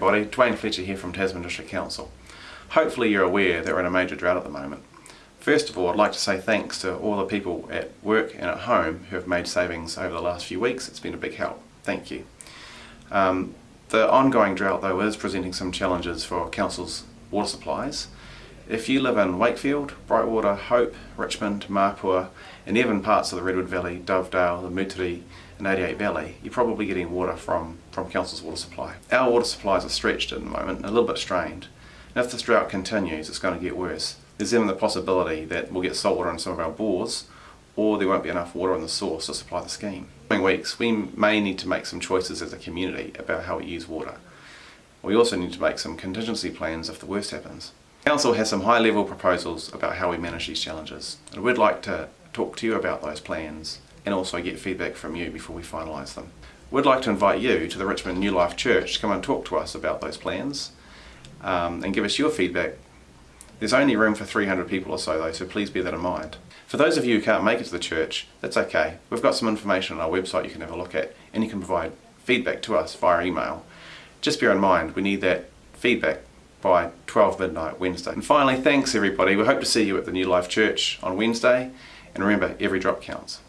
everybody, Dwayne Fletcher here from Tasman District Council. Hopefully you're aware that we're in a major drought at the moment. First of all, I'd like to say thanks to all the people at work and at home who have made savings over the last few weeks. It's been a big help. Thank you. Um, the ongoing drought though is presenting some challenges for Council's water supplies. If you live in Wakefield, Brightwater, Hope, Richmond, Mapua and even parts of the Redwood Valley, Dovedale, the Moutere and 88 Valley, you're probably getting water from, from Council's water supply. Our water supplies are stretched at the moment, a little bit strained. And if this drought continues, it's going to get worse. There's even the possibility that we'll get salt water in some of our bores or there won't be enough water in the source to supply the scheme. In coming weeks, we may need to make some choices as a community about how we use water. We also need to make some contingency plans if the worst happens. Council has some high level proposals about how we manage these challenges and we'd like to talk to you about those plans and also get feedback from you before we finalise them. We'd like to invite you to the Richmond New Life Church to come and talk to us about those plans um, and give us your feedback. There's only room for 300 people or so though, so please bear that in mind. For those of you who can't make it to the church, that's okay. We've got some information on our website you can have a look at and you can provide feedback to us via email. Just bear in mind, we need that feedback by 12 midnight Wednesday. And finally, thanks everybody. We hope to see you at the New Life Church on Wednesday. And remember, every drop counts.